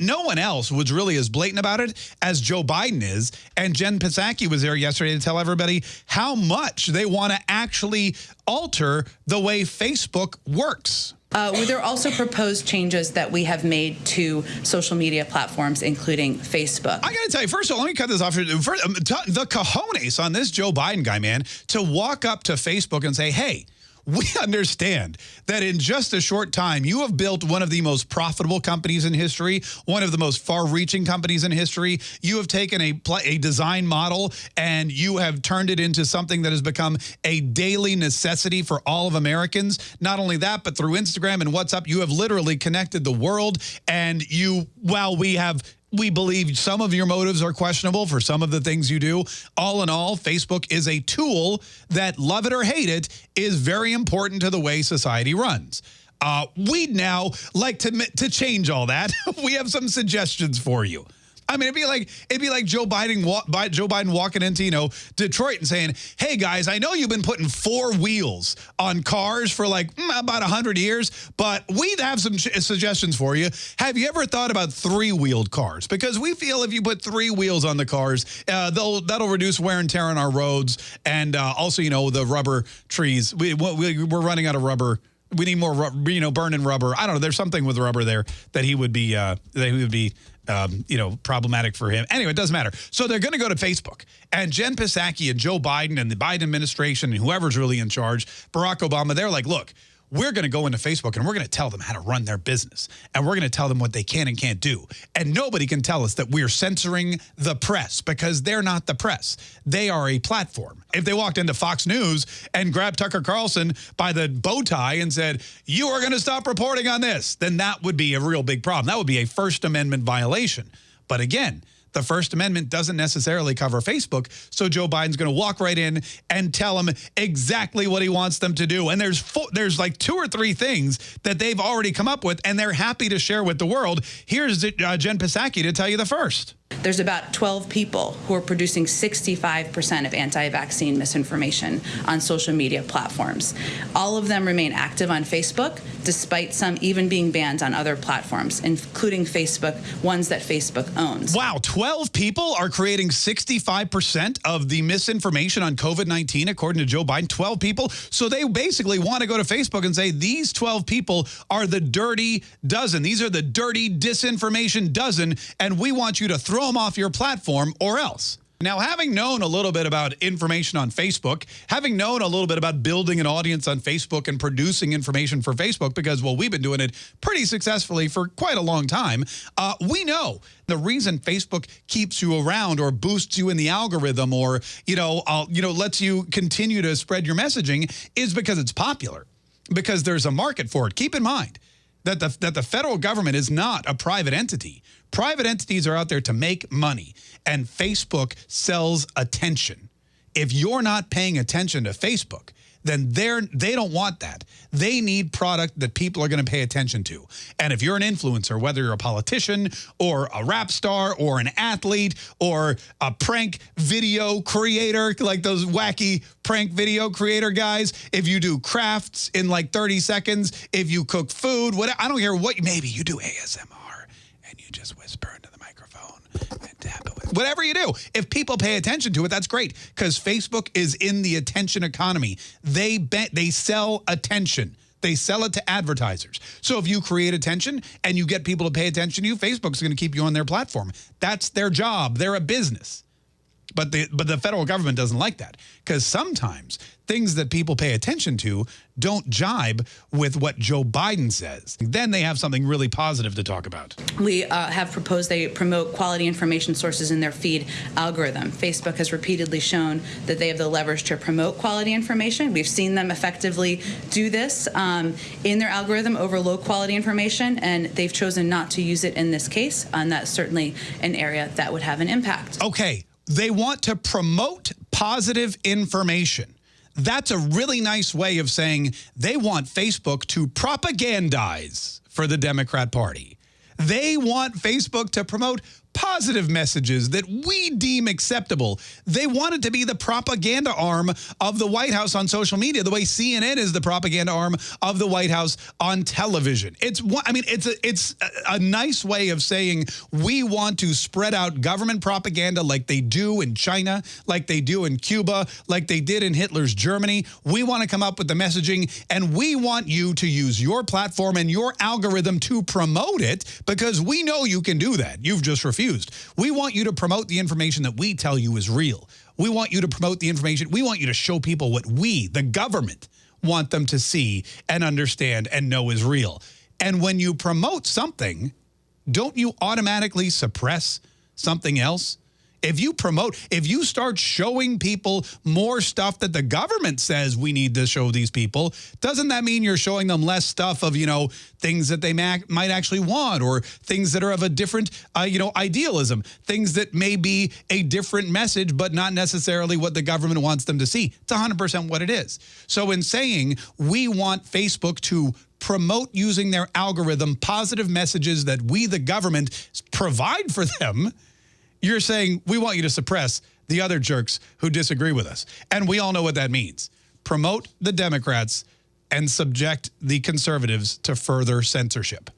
no one else was really as blatant about it as Joe Biden is. And Jen Psaki was there yesterday to tell everybody how much they want to actually alter the way Facebook works. Uh, there are also proposed changes that we have made to social media platforms, including Facebook. I got to tell you, first of all, let me cut this off. First, um, the cojones on this Joe Biden guy, man, to walk up to Facebook and say, hey, we understand that in just a short time, you have built one of the most profitable companies in history, one of the most far-reaching companies in history. You have taken a, a design model and you have turned it into something that has become a daily necessity for all of Americans. Not only that, but through Instagram and WhatsApp, you have literally connected the world. And you, while we have we believe some of your motives are questionable for some of the things you do. All in all, Facebook is a tool that, love it or hate it, is very important to the way society runs. Uh, we'd now like to, to change all that. we have some suggestions for you. I mean, it'd be like it'd be like Joe Biden, Joe Biden walking into you know Detroit and saying, "Hey guys, I know you've been putting four wheels on cars for like mm, about hundred years, but we have some suggestions for you. Have you ever thought about three-wheeled cars? Because we feel if you put three wheels on the cars, uh, they'll that'll reduce wear and tear on our roads, and uh, also you know the rubber trees. We, we we're running out of rubber." we need more, you know, burning rubber. I don't know. There's something with rubber there that he would be, uh, that he would be um, you know, problematic for him. Anyway, it doesn't matter. So they're going to go to Facebook. And Jen Psaki and Joe Biden and the Biden administration and whoever's really in charge, Barack Obama, they're like, look, we're going to go into Facebook and we're going to tell them how to run their business. And we're going to tell them what they can and can't do. And nobody can tell us that we're censoring the press because they're not the press. They are a platform. If they walked into Fox News and grabbed Tucker Carlson by the bow tie and said, you are going to stop reporting on this, then that would be a real big problem. That would be a First Amendment violation. But again, the First Amendment doesn't necessarily cover Facebook, so Joe Biden's going to walk right in and tell them exactly what he wants them to do. And there's there's like two or three things that they've already come up with, and they're happy to share with the world. Here's uh, Jen Psaki to tell you the first. There's about 12 people who are producing 65% of anti-vaccine misinformation on social media platforms. All of them remain active on Facebook, despite some even being banned on other platforms, including Facebook, ones that Facebook owns. Wow, 12 people are creating 65% of the misinformation on COVID-19, according to Joe Biden, 12 people. So they basically want to go to Facebook and say, these 12 people are the dirty dozen. These are the dirty disinformation dozen, and we want you to throw throw them off your platform or else. Now, having known a little bit about information on Facebook, having known a little bit about building an audience on Facebook and producing information for Facebook, because, well, we've been doing it pretty successfully for quite a long time, uh, we know the reason Facebook keeps you around or boosts you in the algorithm or, you know, uh, you know, lets you continue to spread your messaging is because it's popular, because there's a market for it. Keep in mind, that the, that the federal government is not a private entity. Private entities are out there to make money, and Facebook sells attention. If you're not paying attention to Facebook, then they're they don't want that. They need product that people are going to pay attention to. And if you're an influencer, whether you're a politician or a rap star or an athlete or a prank video creator, like those wacky prank video creator guys, if you do crafts in like 30 seconds, if you cook food, what I don't care what, maybe you do ASMR and you just whisper into the microphone and tap it with whatever you do. If people pay attention to it, that's great because Facebook is in the attention economy. They bet they sell attention. They sell it to advertisers. So if you create attention and you get people to pay attention to you, Facebook's going to keep you on their platform. That's their job. They're a business. But the, but the federal government doesn't like that because sometimes things that people pay attention to don't jibe with what Joe Biden says. Then they have something really positive to talk about. We uh, have proposed they promote quality information sources in their feed algorithm. Facebook has repeatedly shown that they have the leverage to promote quality information. We've seen them effectively do this um, in their algorithm over low quality information, and they've chosen not to use it in this case, and that's certainly an area that would have an impact. Okay, they want to promote positive information. That's a really nice way of saying they want Facebook to propagandize for the Democrat Party. They want Facebook to promote positive messages that we deem acceptable. They want it to be the propaganda arm of the White House on social media, the way CNN is the propaganda arm of the White House on television. It's I mean, it's a, it's a nice way of saying we want to spread out government propaganda like they do in China, like they do in Cuba, like they did in Hitler's Germany. We want to come up with the messaging and we want you to use your platform and your algorithm to promote it because we know you can do that. You've just refused confused. We want you to promote the information that we tell you is real. We want you to promote the information. We want you to show people what we, the government, want them to see and understand and know is real. And when you promote something, don't you automatically suppress something else? If you promote, if you start showing people more stuff that the government says we need to show these people, doesn't that mean you're showing them less stuff of, you know, things that they might actually want or things that are of a different, uh, you know, idealism, things that may be a different message, but not necessarily what the government wants them to see. It's 100% what it is. So in saying we want Facebook to promote using their algorithm positive messages that we, the government, provide for them, you're saying we want you to suppress the other jerks who disagree with us. And we all know what that means. Promote the Democrats and subject the conservatives to further censorship.